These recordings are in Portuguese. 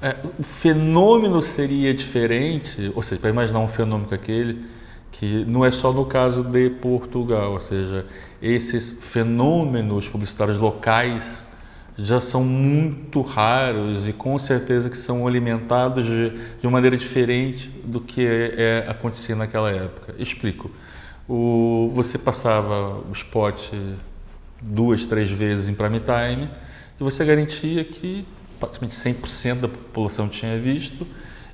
É, o fenômeno seria diferente, ou seja, para imaginar um fenômeno aquele, que não é só no caso de Portugal, ou seja, esses fenômenos publicitários locais já são muito raros e com certeza que são alimentados de, de uma maneira diferente do que é, é, acontecia naquela época. Explico. O, você passava o spot duas, três vezes em prime time e você garantia que praticamente 100% da população tinha visto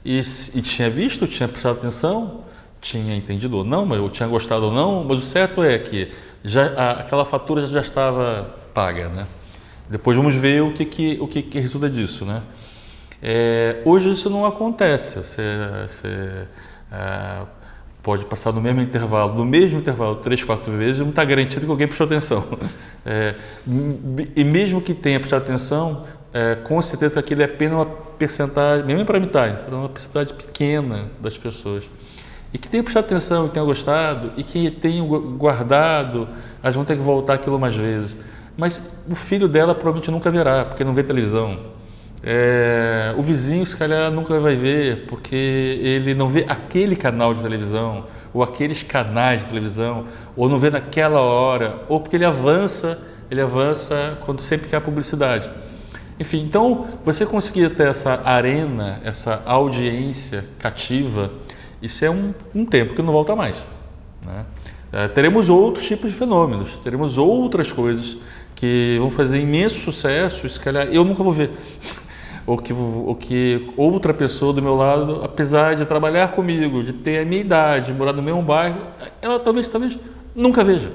e, e tinha visto, tinha prestado atenção, tinha entendido ou não, mas eu tinha gostado ou não, mas o certo é que já, a, aquela fatura já estava paga, né? Depois vamos ver o que, que, o que, que resulta disso, né? É, hoje isso não acontece, você, você é, pode passar no mesmo intervalo, no mesmo intervalo, três, quatro vezes, não está garantido que alguém prestou atenção. É, e mesmo que tenha prestado atenção, é, com certeza que aquilo é apenas uma percentagem, mesmo para metade, será uma percentagem pequena das pessoas. E que tenha prestado atenção, que tenha gostado, e que tenha guardado, elas vão ter que voltar aquilo mais vezes. Mas o filho dela provavelmente nunca verá, porque não vê televisão. É, o vizinho, se calhar, nunca vai ver, porque ele não vê aquele canal de televisão, ou aqueles canais de televisão, ou não vê naquela hora, ou porque ele avança, ele avança quando sempre quer publicidade. Enfim, então você conseguir ter essa arena, essa audiência cativa, isso é um, um tempo que não volta mais. Né? É, teremos outros tipos de fenômenos, teremos outras coisas que vão fazer imenso sucesso, se calhar eu nunca vou ver. ou que, ou que outra pessoa do meu lado, apesar de trabalhar comigo, de ter a minha idade, morar no mesmo bairro, ela talvez, talvez nunca veja.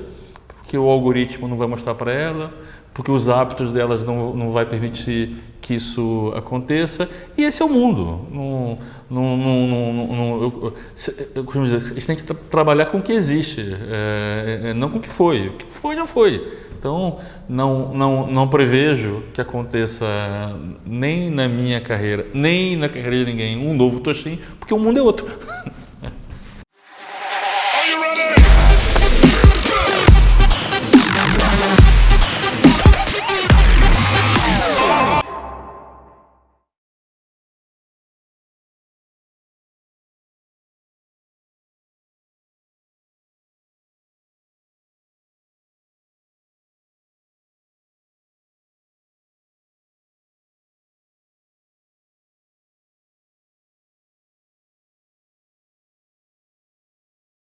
Porque o algoritmo não vai mostrar para ela, porque os hábitos delas não, não vai permitir que isso aconteça. E esse é o mundo. Não, não, não, não, eu, eu, como dizer, a gente tem que tra trabalhar com o que existe, é, é, não com o que foi. O que foi já foi. Então, não, não, não prevejo que aconteça nem na minha carreira, nem na carreira de ninguém, um novo Toshin, porque o mundo é outro.